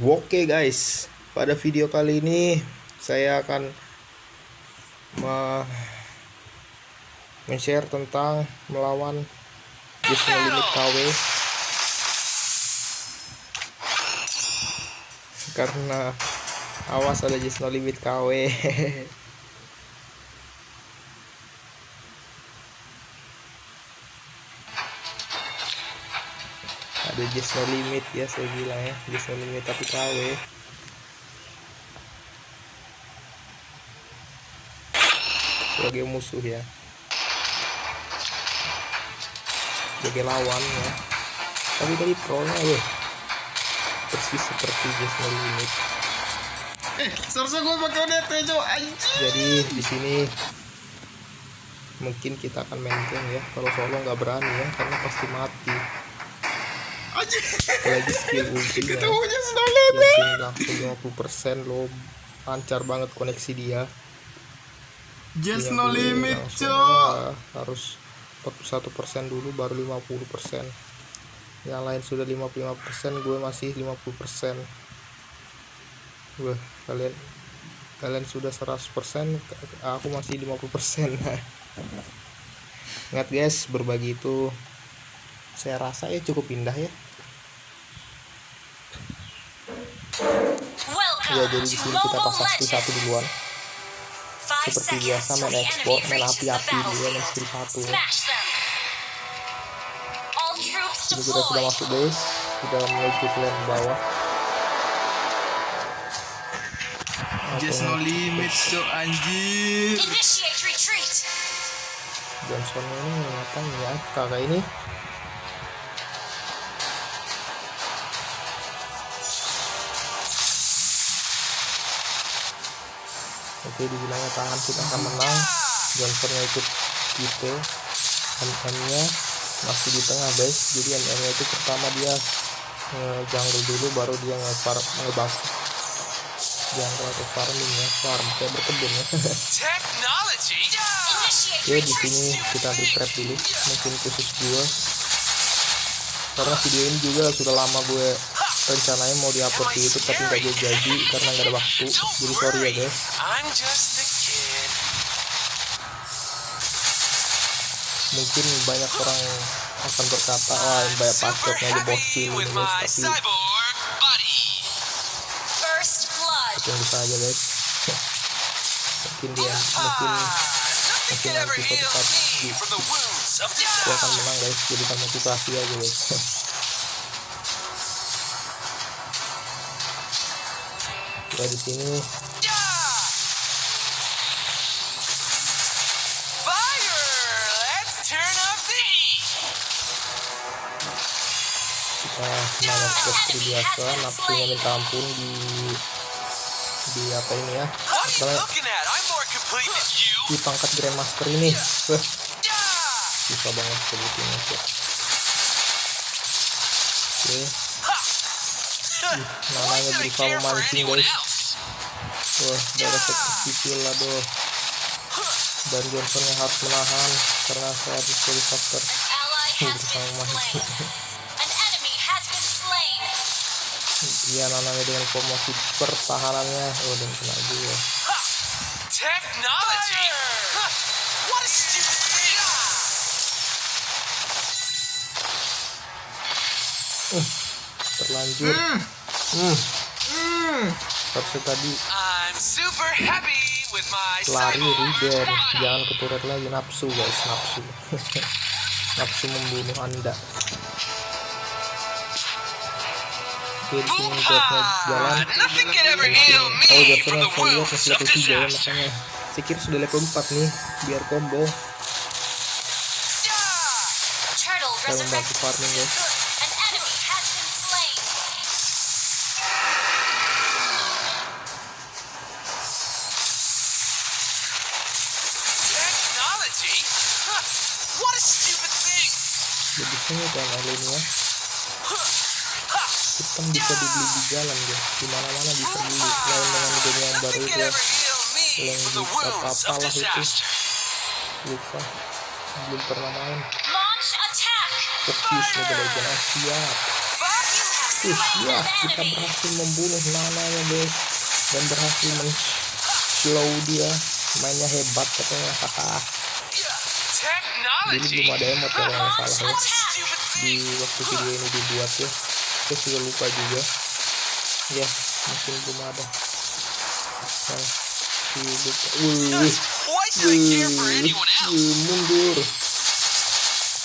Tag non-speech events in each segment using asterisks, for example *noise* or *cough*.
Oke guys, pada video kali ini saya akan men-share tentang melawan No Limit KW karena awas ada No Limit KW *laughs* ada just no limit ya saya bilang ya. Just no limit tapi KW sebagai musuh ya. Sebagai lawan ya. Tapi tadi pro nya loh persis seperti just no limit. Eh, seharusnya gue pakai DT Jo, anjing. jadi di sini mungkin kita akan main game ya. Kalau solo nggak berani ya karena pasti mati Apalagi skill ultinya Ketemunya langsung 50% lo lancar banget koneksi dia. Just Yang no dulu limit, ah, harus 41% dulu baru 50% yang lain sudah 55% gue masih 50% gue kalian kalian sudah 100% aku masih 50% *laughs* ingat guys berbagi itu. Saya rasa ya cukup indah ya ya jadi di sini kita pasang skill satu duluan. Seperti biasa main ekspor main api-api dulu main skill satu ya. ini kita sudah masuk guys sudah menuju ke lane bawah. Just no limit, Jo, anjir. Johnson ini ngapain ya kakak ini oke dibilangnya tangan kita akan menang. Johnsonnya ikut gitu MM nya masih di tengah guys. Jadi MM nya itu pertama dia jungle dulu baru dia nge-farm ngebas jungle atau farming ya. Farm kayak berkebun ya. *laughs* Oke di sini kita di trap dulu. Mungkin khusus gua. Karena video ini juga sudah lama gue rencanain mau diupload di YouTube tapi nggak jadi jadi karena nggak ada waktu. Jadi sorry ya guys. Mungkin banyak orang akan berkata wah ini banyak aja happy bocil ini my guys. Tapi tunggu saja guys. *laughs* Mungkin dia mungkin ever nanti suatu saat di- gue akan menang guys. Jadikan motivasi aja guys *laughs* ya di sini. Heat. kita seperti biasa nafsunya minta ampun di di apa ini ya? Di pangkat grandmaster ini. Wah, Yeah! susah banget sebutinnya sih oke. Should I berusaha memancing guys? Wah darah sekecil lah doh dan Johnson yang harus menahan karena saya habis dari faktor slain. dia nanamnya dengan promosi pertahanannya. Oh dan kena juga Technology? Huh. What a stupid thing! terlanjur. Hmm. Tadi super happy with my lari body. jangan keturut lagi. Nafsu guys. Nafsu. *laughs* Nafsu membunuh anda. Jawabnya jalan oh from the saya lihat masih level 3 ya makanya. Saya kira sudah level 4 nih biar combo. Saya membantu farming ya jadi sini kan alinnya Ha. kita bisa dibeli di jalan guys di mana mana bisa beli lain dengan game yang baru itu ya. yang di of apa-apalah itu. lupa. Belum pernah main. Fokus Mobile Legends siap. Fire! You have Ih, slain ya kita berhasil membunuh Nana ya guys. Dan berhasil men slow dia. Mainnya hebat katanya. Hahaha dulu Technology. belum ada emot kalau nggak salah ya di waktu video ini dibuat ya saya sudah lupa juga. Ya mungkin belum ada. Sih lupa. Wih wih mundur.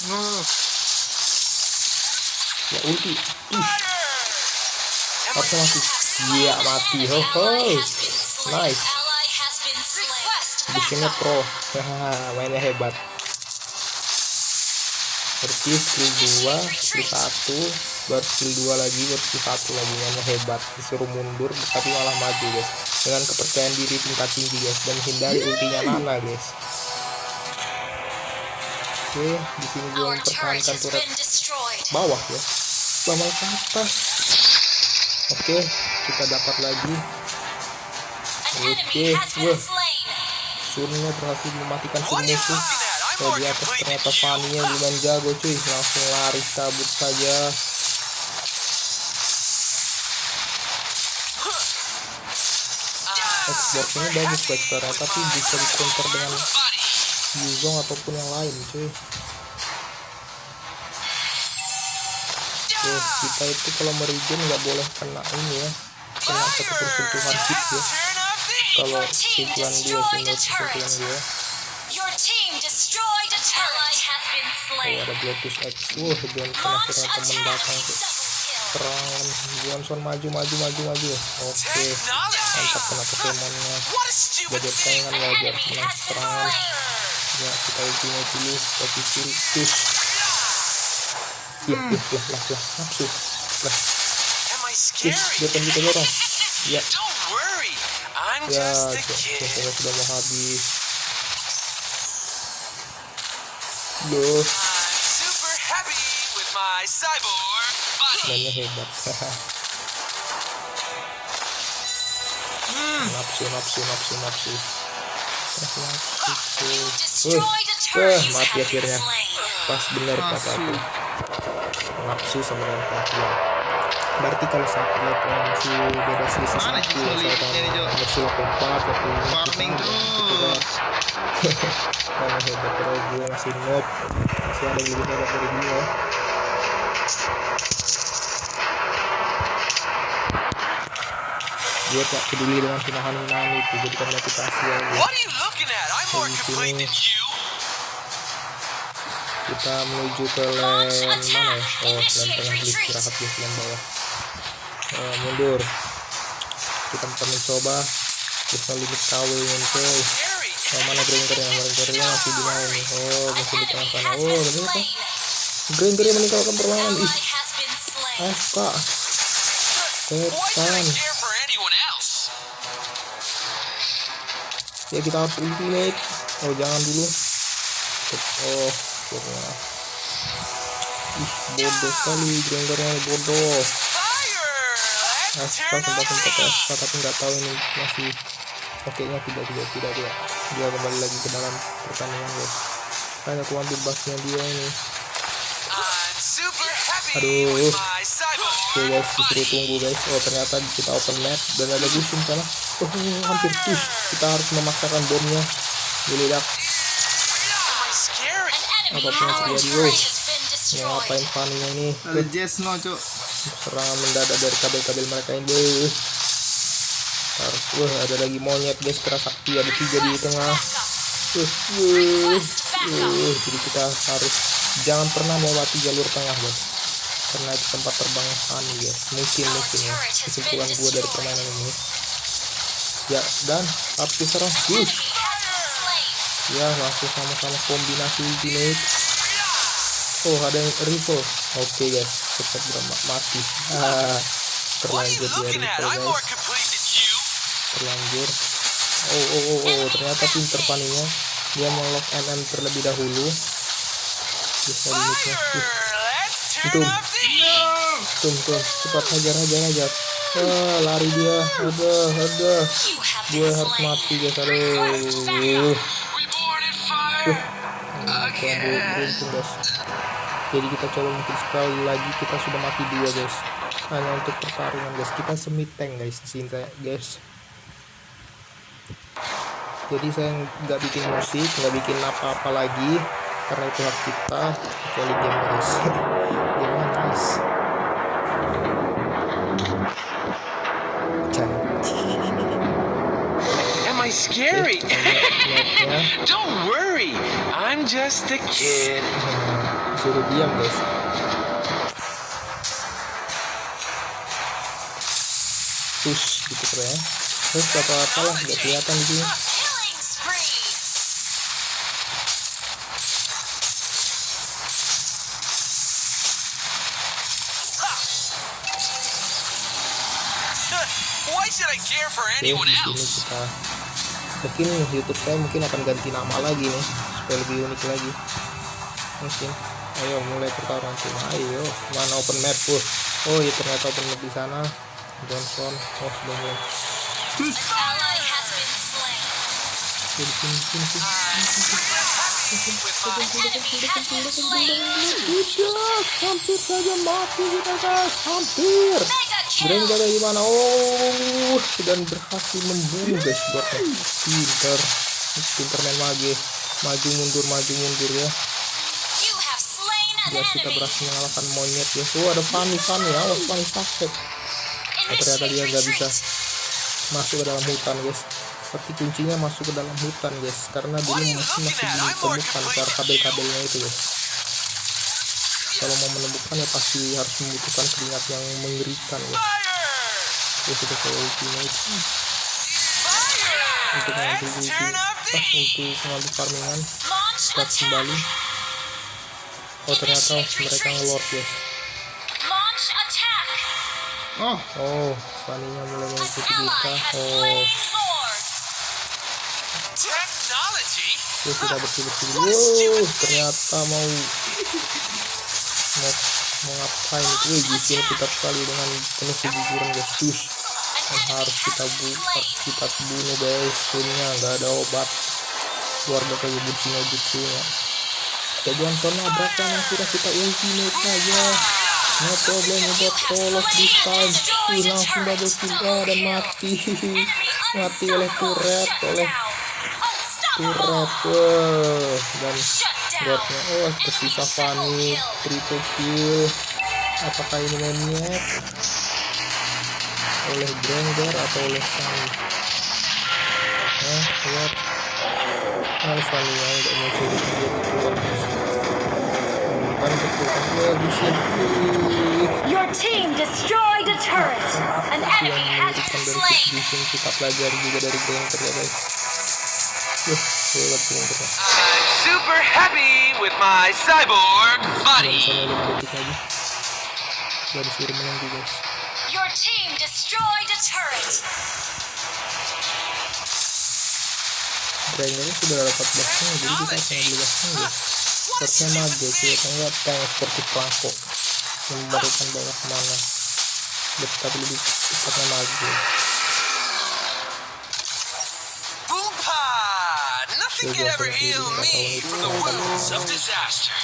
Nuh. ya ulti. Ih. Harusnya mati iya mati. Ho ho. Nice. Bushnya pro. Hahaha, *laughs* mainnya hebat Berarti skill 2 skill 1 baru skill 2 lagi baru skill 1 lagi. Mainnya hebat disuruh mundur tapi malah maju guys. Dengan kepercayaan diri tingkat tinggi guys dan hindari ultinya Nana guys. Oke di sini gue mempertahankan turret bawah ya. Bawah ke atas. Oke kita dapat lagi. Okay, been wah. Surnya berhasil mematikan What Oh more di atas ternyata you. Fanny-nya lumayan jago cuy Langsung lari kabur saja Xbox ini bagus guys karena tapi bisa di counter dengan. Yuzong ataupun yang lain cuy Oke kita itu kalau merigen nggak boleh kena ini ya Kena satu sentuhan hit ya. Kalau gue destroyed sih a sentuhan turret. Oh ada Bluetooth X. Wah Johnson Launch akhirnya temen attack. datang Double tuh serangan Johnson maju maju maju maju. Oke. Technology. mantap kena Pokemonnya. Saingan An wajar menang serangan ya kita ultimate dulu posisi push lah lah lah lah. Lah. Nafsu lah push depan kita dorong ya. Ya Johnson kid. sudah mau habis loh I'm super happy with my cyborg body. mainnya hebat. Nafsu nafsu nafsu nafsu nafsu. Nafsu You Uh, destroyed a uh. You mati akhirnya. pas bener kata aku. Nafsu. Sama dengan perhatian berarti kalau saat lihat yang masih beda selisih satu misalkan versi 84 atau Farming kita, terus. gitu kan karena hebat terus gue masih noob masih ada lebih hebat dari dia gue tak peduli dengan hinahan-hinahan itu jadikan motivasi aja kita menuju ke lane mana ya oh lane tengah beli istirahat di lane bawah Eh, mundur. Kita akan mencoba kita limit KW Scary. oh, mana grindernya grindernya masih di nih oh masih di tengah sana. Oh slain. grindernya meninggalkan permainan Ally ih should I setan ya kita harus ultimate. Oh jangan dulu. Oh akhirnya. Ih bodoh sekali grindernya bodoh. Turn sempat sempat. FK tapi nggak tahu ini masih oke nya tidak tidak tidak tidak dia kembali lagi ke dalam pertandingan guys. Hanya aku ambil busnya dia ini. Aduh. oke guys disuruh tunggu guys. Oh ternyata kita open map dan ada gusim sana. Oh hampir. Push kita harus memaksakan bomnya. Enemy Apa pun yang terjadi, guys. ya ngapain Fanny-nya ini? Ada Jess no, Cuk. Serangan mendadak dari kabel-kabel mereka ini harus wah ada lagi monyet guys. Kerasakti ada tiga di tengah. Uh, uh, uh, jadi kita harus jangan pernah melewati jalur tengah guys karena itu tempat terbang Fanny guys. Mungkin mungkin. Ya kesimpulan gue dari permainan ini. Ya dan harus diserang An uh, ya langsung sama-sama kombinasi ultimate. Oh ada yang rival oke guys cepat berma- mati. Ah, terlanjur dia guys terlanjur. Oh oh oh, oh ternyata pinter paninya. Dia melok NM terlebih dahulu. Bisa uh, the heat. tum tum cepat hajar hajar. Hajar ah, lari dia. Udah udah gue harus mati guys aduh fire. Terlalu beruntung guys jadi kita coba mungkin sekali lagi kita sudah mati dua guys. Hanya untuk pertarungan guys. Kita semi tank guys di sini guys. Jadi saya nggak bikin musik nggak bikin apa-apa lagi karena itu hak kita kecuali game guys. *laughs* Game Janji. Am I scary? Lihatnya, *laughs* Don't worry, I'm just a kid. nah, suruh diam guys push gitu keren terus apa apalah nggak kelihatan di sini Killing spree. Why should I care for Oke, anyone di sini else? Mungkin YouTube saya mungkin akan ganti nama lagi nih supaya lebih unik lagi. Mungkin. Ayo mulai pertarungan cuma ayo mana open map tuh oh iya ternyata open map di sana. Johnson oh sudah mulai. Hampir saja mati kita guys. Hampir Mega kill. Granger dari mana? Oh dan berhasil membunuh guys buatnya pinter. Pinter main mage. Maju mundur maju mundur ya. Biar kita berhasil mengalahkan monyet ya. Tuh ada Fanny Fanny ya. Awas Fanny sakit oh, ternyata dia nggak bisa masuk ke dalam hutan guys. Tapi kuncinya masuk ke dalam hutan guys. Karena dulu masih masih ditemukan kabel-kabelnya itu guys. Kalau mau menemukannya pasti harus membutuhkan keringat yang mengerikan ya ya kita ke ultimate untuk mengambil ulti ah, heat. untuk mengambil farmingan attack. kembali oh ternyata mereka ngelord attack. Oh, oh Fanny-nya mulai mengikuti kita oh. Technology? ya kita bersih bersih Wuh, ternyata mau mau mau ngapain? Itu Wih, di sini kita sekali dengan penuh kejujuran guys. Tuh, An yang enemy harus kita bu kita bunuh guys. Sunnya nggak ada obat. Keluarga kayak bucinya bucinya kita Johnson nabrakan akhirnya kita ultimate saja no problem all of this time. Langsung double kill. Dan mati. *laughs* Mati oleh turret oleh turret dan buatnya oh tersisa Fanny triple kill apakah ini maniac oleh Granger atau oleh Fanny nah lihat nah Fanny yang udah mau jadi dia keluar bukan betul ya di sini Your team destroyed a turret. An yang enemy has been slain. Kita pelajari juga dari Granger ya guys. Wah, hebat Grangernya I'm super happy with my cyborg dan body. sama lebih detik lagi gak disuruh menunggu guys Your team destroyed a turret. Grangernya sudah dapat gasnya jadi kita akan ambil gasnya guys Sepertinya mage sih atau enggak tank seperti Franco yang memberikan banyak mana tapi lebih tepatnya mage Nothing can ever heal me from the wounds of disaster.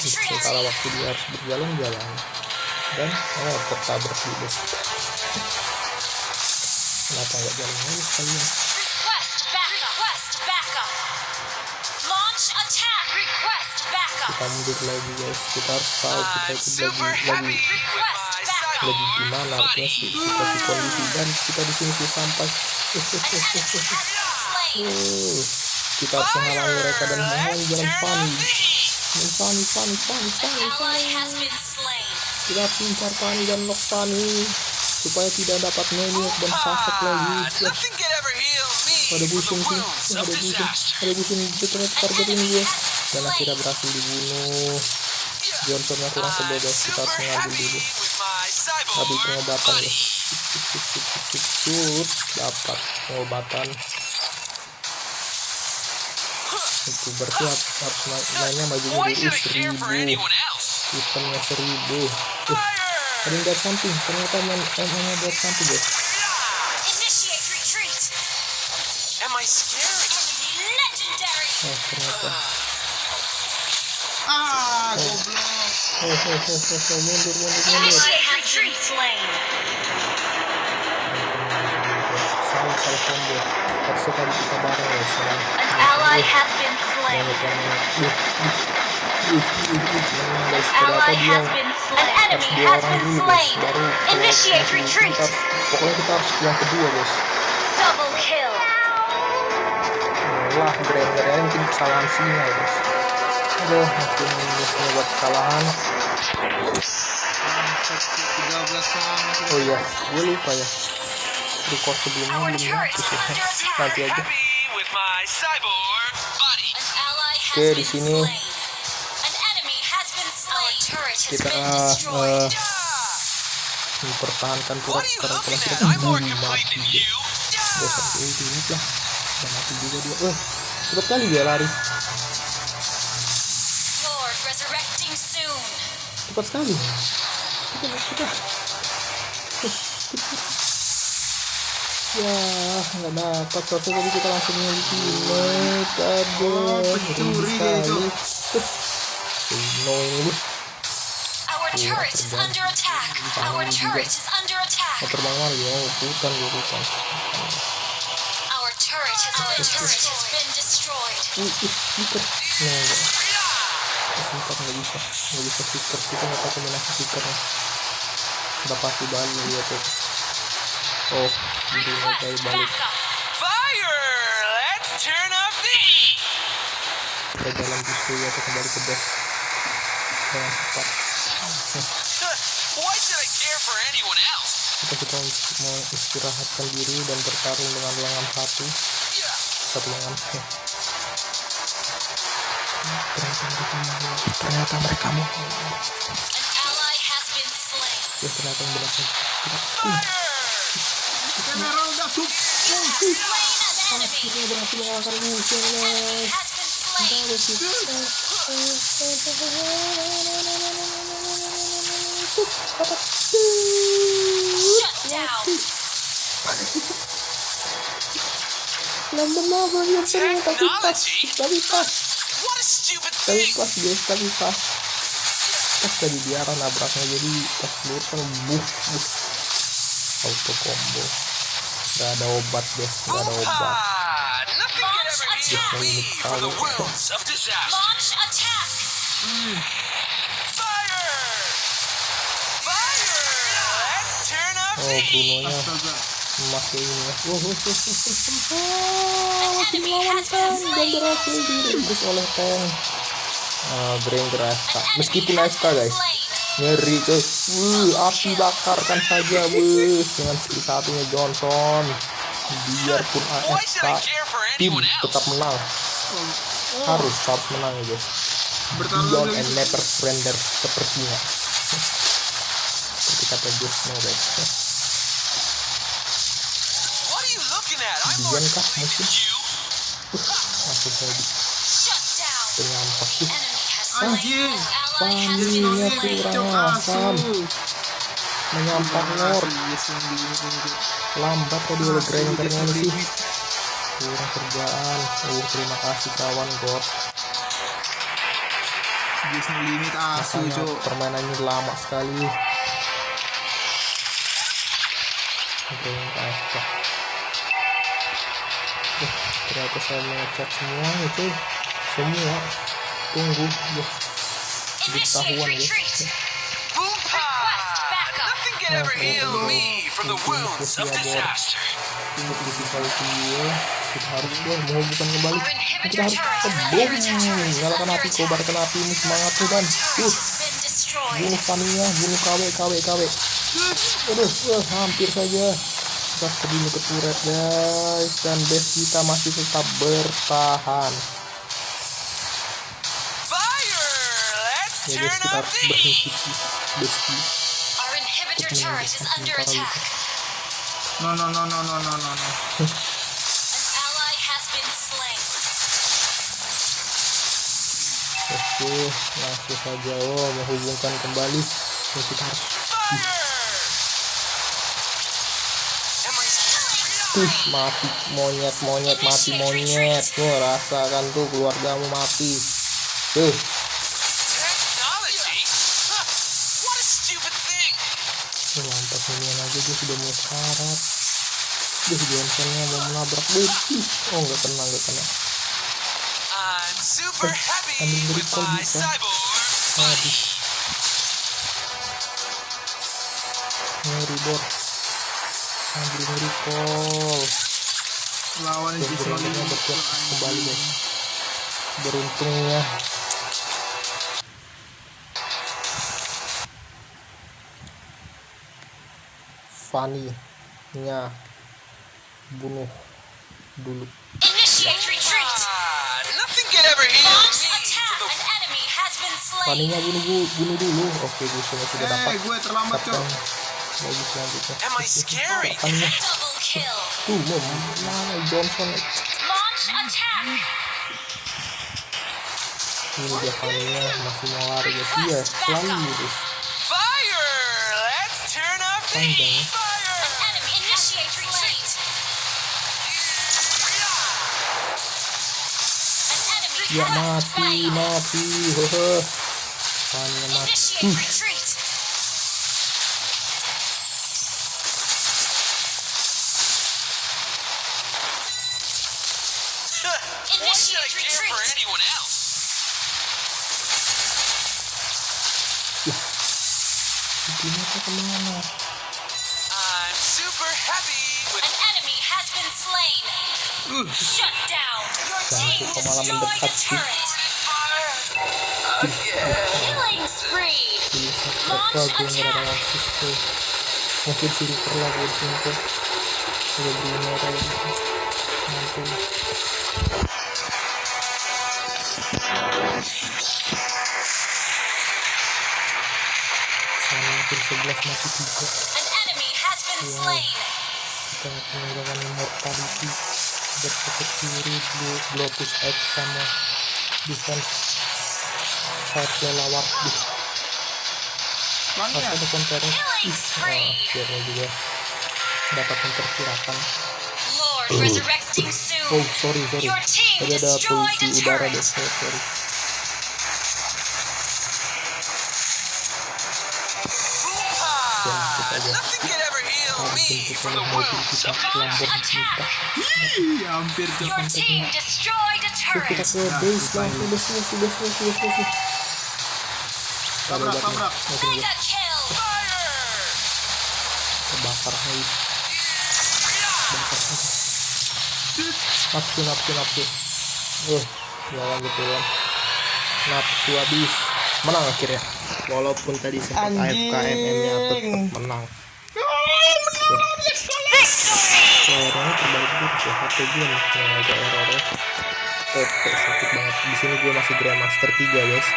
sementara waktu dia harus berjalan-jalan dan oh tertabrak juga kenapa nggak jalan lagi sekalian kita mundur lagi guys kita harus tahu kita itu lagi lagi lagi gimana artinya sih? Situasi kondisi dan kita di sini sampai Uh, kita harus menghalangi mereka dan An Fanny ally Fanny has been slain. kita mencar Fanny dan lock Fanny supaya tidak dapat maniac dan lagi. Ya, ever heal me ada busung sih ada busung ada busung itu ternyata target ini gue dan akhirnya berhasil dibunuh. Johnsonnya kurang sebel guys kita harus mengambil dulu. habis pengobatan. guys cut dapat pengobatan. Itu berarti harus mainnya bajunya dulu seribu. hitamnya seribu. Uh, ada yang samping. Ternyata main eh, emangnya samping guys. Oh, ternyata. Ah, oh. An ally has been slain. An ally has been slain. An enemy has been slain. Initiate retreat. Double kill. Wah, gara-gara mungkin kesalahan sinyal, guys. Aduh, mungkin buat kesalahan. Oh iya, gue lupa ya. record sebelumnya belum ya? nanti aja. Oke di sini. kita uh, mempertahankan karakter kita mati udah sampai itu ini lah. Udah mati juga dia. Eh cepat kali dia lari. Cepat sekali. Kita kita ya nggak dapat satu tadi kita langsung ultimate aduh Oh, pencuri dia itu. sekali. no ini bu Our Iya, turret is terbang. under attack. Terbang Our turret is under attack. mau terbang mana dia hutan gue hutan Our turret has Our turret has been destroyed. ih ih stiker nah enggak stiker nggak bisa. Nggak bisa stiker kita nggak tahu kombinasi stikernya udah pasti balik ya tuh. Oh Request up the heat. kita jalan justru ya kita kembali ke base cepat Why should I care for anyone else? kita kita mau istirahatkan diri dan bertarung dengan lengan satu satu lengan ternyata mereka mau ternyata mereka mau ya ternyata benar saja Fire! Kamera udah tuh. Akhirnya berhasil mengalahkan. Kita harus itu. Yang tapi pas, tapi pas, pas pas. Pas tadi dia akan nabraknya jadi pas lurus kan buh buh auto combo gak ada obat guys. Gak ada obat. Ini Oh, oh, oh Bruno nya memakai ini. *laughs* Oh, oh, oh, oh, oh, oh, oh, oh, oleh oh, oh, oh, oh, meskipun oh, guys ngeri coy wuh api bakarkan saja wuh. Dengan skill satunya Johnson. Biarpun AFK tim tetap menang. Harus tetap menang ya guys. Beyond and never surrender sepertinya. Seperti kata Josh no guys. Beyond kah mungkin uh, masih saya di penyampak sih. Anjing Panasnya kurang asam Menyampah ngor Lambat kok dulu grenternya sih. Kurang kerjaan. Uh terima kasih kawan god Jus limit asu cok Permainannya lama sekali. Grenter eh, Ternyata saya mengecek semua itu Semua. Tunggu Yes Ketahuan ya retreat. Boompa! backup. Nothing can ever heal me from the wounds of disaster. tunggu di sisa dia kita harus ya mau bukan kembali kita harus attack. nyalakan api kobarkan api ini semangatnya dan uh bunuh Tamiya bunuh KW KW KW aduh uh, hampir saja kita terbunuh ke turret guys dan base kita masih tetap bertahan ya guys kita harus berhenti itu. no no no no no no no no. An ally has been slain. oke langsung saja oh menghubungkan kembali. Ya, kita harus Tuh, mati monyet monyet mati monyet. tuh rasakan tuh keluargamu mati. Tuh technology? Lantas minion aja dia sudah mau syarat dia Johnsonnya mau menabrak. Betty oh nggak kena nggak kena. Happy ambil recall my bisa. habis ngeri bor ambil recall Lawan dan Jisoo beruntungnya berkuat kembali guys. Beruntungnya enemy has been slain. Fanny-nya bunuh bu- bunuh dulu oke gue sudah sudah Eh, dapat gue terlambat, Cok. selanjutnya scary? Fanny-nya tuh mau mana Johnson Launch attack. ini dia Fanny-nya masih mau lari guys iya selalu guys Fire! Let's turn up the Panjang. heat An enemy ya has mati slain. mati hehe Fanny-nya mati Initiate uh, retreat. Why should I Initiate care for retreat. anyone else? ini tuh ke mana been slain. Shut down. Your team Jangan kok malah destroyed a mendekat sih. turret. Killing spree. Jadi apa gue ngerasa rasis tuh Mungkin silver lah gue silver Udah beli merah gitu Mantul Sana hampir 11 mati 3 An enemy has been slain. Kita menggunakan immortality Bersekut kiri Blue Globus X sama Defense Fire lawar Di ada konternya Killing Nah, juga dapat memperkirakan oh sorry sorry tadi ada a udara deh sorry, kita hampir ke base lah. sudah sudah sudah sudah Tabrak, fire! kebakar hai. Bakar saja nafsu nafsu nafsu. Uh jalan betulan nafsu habis. Menang akhirnya. Walaupun tadi sempat. AFK MM nya tetap menang Terbalik gitu sih HP gue nih yang agak error ya. OP sakit banget. Di sini gue masih Grandmaster 3 guys.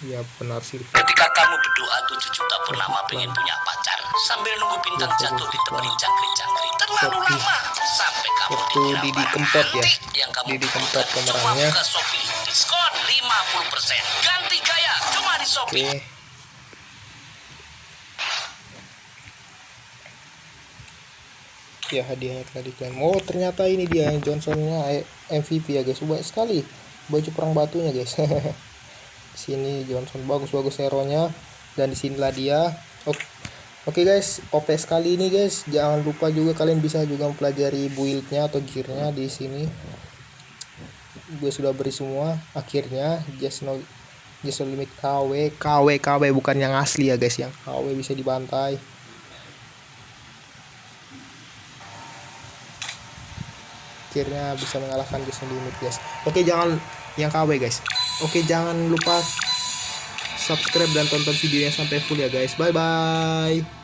Ya benar sih Ketika kamu berdoa tujuh juta purnama pengen punya pacar. Sambil nunggu bintang jatuh di temenin jangkrik-jangkrik. Terlalu lama sampai kamu Waktu dikira Didi Kempot ya. yang kamu Didi Kempot pemerannya. Coba buka Shopee diskon 50% ganti gaya cuma di Shopee. Oke. Ya hadiahnya telah diklaim. Oh ternyata ini dia Johnsonnya eh, MVP ya guys. Banyak sekali baju perang batunya guys. *laughs* Sini Johnson bagus-bagus hero-nya dan di sinilah dia. Oke. Oke guys, OP sekali ini guys. Jangan lupa juga kalian bisa juga mempelajari build-nya atau gear-nya di sini. Gue sudah beri semua. Akhirnya just no just no limit KW, KW, KW bukan yang asli ya guys, yang KW bisa dibantai. Akhirnya bisa mengalahkan just no limit guys. Oke jangan yang KW guys. Oke jangan lupa subscribe dan tonton videonya sampai full ya guys. Bye bye.